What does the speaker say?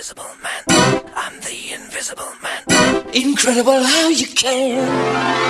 invisible man. I'm the invisible man. Incredible how you can.